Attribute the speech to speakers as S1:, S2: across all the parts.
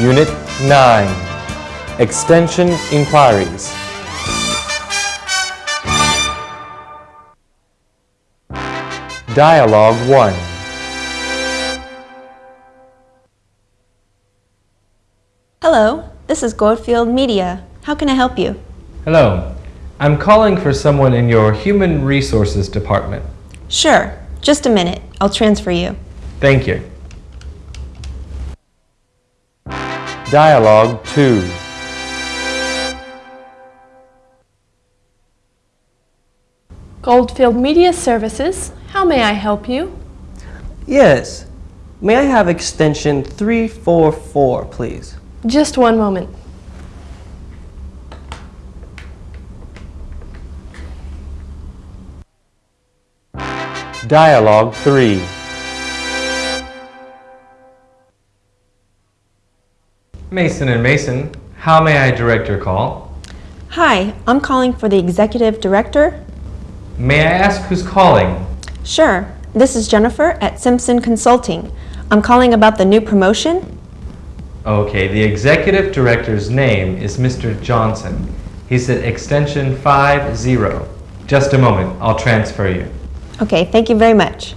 S1: Unit 9 Extension Inquiries Dialogue 1
S2: Hello, this is Goldfield Media. How can I help you?
S1: Hello. I'm calling for someone in your Human Resources Department.
S2: Sure, just a minute. I'll transfer you.
S1: Thank you. Dialogue 2
S3: Goldfield Media Services, how may I help you?
S4: Yes. May I have extension 344, please?
S3: Just one moment.
S1: Dialogue 3 Mason and Mason, how may I direct your call?
S2: Hi, I'm calling for the executive director.
S1: May I ask who's calling?
S2: Sure, this is Jennifer at Simpson Consulting. I'm calling about the new promotion.
S1: Okay, the executive director's name is Mr. Johnson. He's at extension 50. Just a moment, I'll transfer you.
S2: Okay, thank you very much.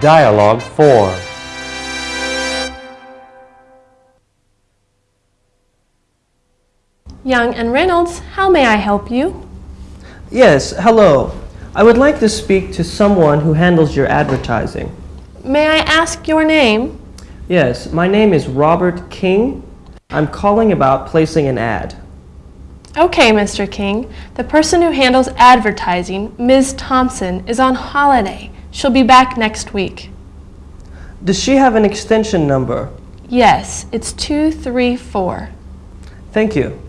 S1: Dialogue 4
S3: Young and Reynolds, how may I help you?
S4: Yes, hello. I would like to speak to someone who handles your advertising.
S3: May I ask your name?
S4: Yes, my name is Robert King. I'm calling about placing an ad.
S3: Okay, Mr. King. The person who handles advertising, Ms. Thompson, is on holiday. She'll be back next week.
S4: Does she have an extension number?
S3: Yes, it's 234.
S4: Thank you.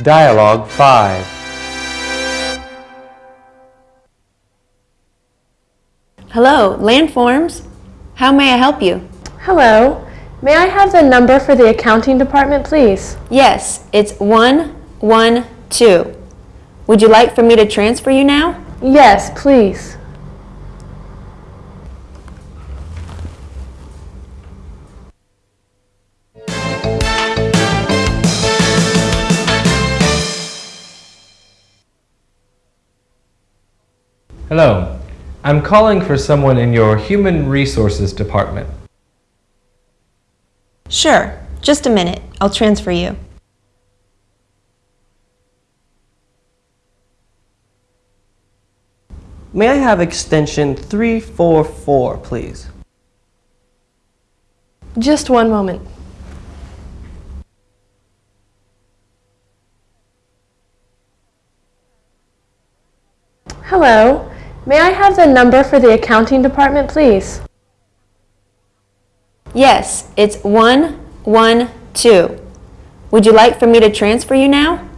S1: Dialogue 5
S2: Hello, Landforms. How may I help you?
S3: Hello. May I have the number for the accounting department, please?
S2: Yes, it's 112. Would you like for me to transfer you now?
S3: Yes, please.
S1: Hello. I'm calling for someone in your Human Resources Department.
S2: Sure, just a minute. I'll transfer you.
S4: May I have extension 344, please?
S3: Just one moment. Hello. May I have the number for the accounting department, please?
S2: Yes, it's 112. Would you like for me to transfer you now?